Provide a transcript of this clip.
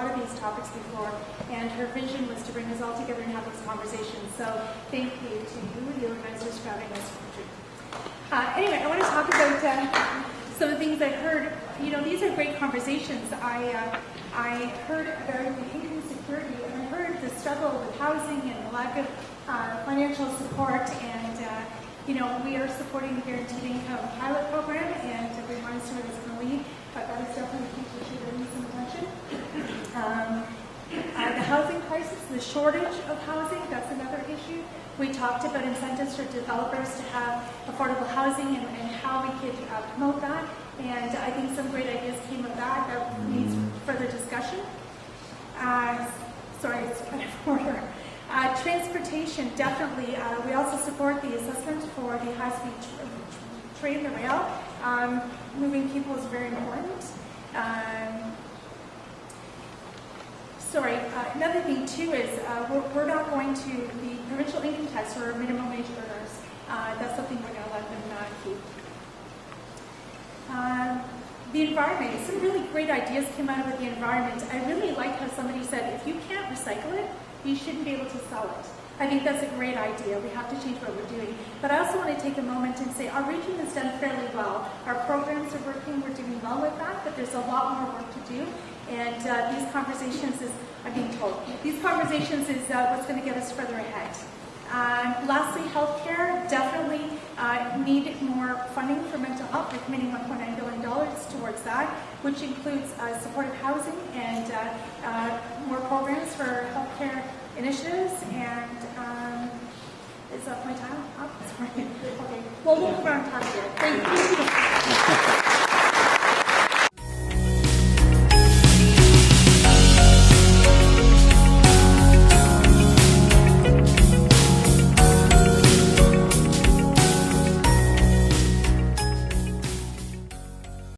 lot of these topics before, and her vision was to bring us all together and have this conversations. So thank you to you and the organizers for having us. Uh, anyway, I want to talk about uh, some of the things I heard. You know, these are great conversations. I, uh, I heard about the income security, and I heard the struggle with housing and the lack of uh, financial support and uh, you know, we are supporting the guaranteed income pilot the shortage of housing, that's another issue. We talked about incentives for developers to have affordable housing and, and how we could uh, promote that. And I think some great ideas came of that that needs further discussion. Uh, sorry, it's kind of order. Uh, transportation, definitely. Uh, we also support the assessment for the high-speed tr train, the rail. Um, moving people is very important. Um, sorry, uh, another thing too is uh, we're, we're, not going to, the provincial income tax for minimum wage earners, uh, that's something we're going to let them uh, keep. Um, the environment, some really great ideas came out of the environment. I really like how somebody said, if you can't recycle it, you shouldn't be able to sell it. I think that's a great idea. We have to change what we're doing. But I also want to take a moment and say our region has done fairly well. Our programs are working. We're doing well with that, but there's a lot more work to do. And uh, these conversations is, I'm being told, these conversations is uh, what's going to get us further ahead. Uh, lastly, healthcare definitely uh, need more funding for mental health. We're committing $1.9 billion towards that, which includes uh, supportive housing and uh, uh, more programs for healthcare initiatives. And um, is that my time up? Sorry. Okay. Well, we'll move on it. Thank you.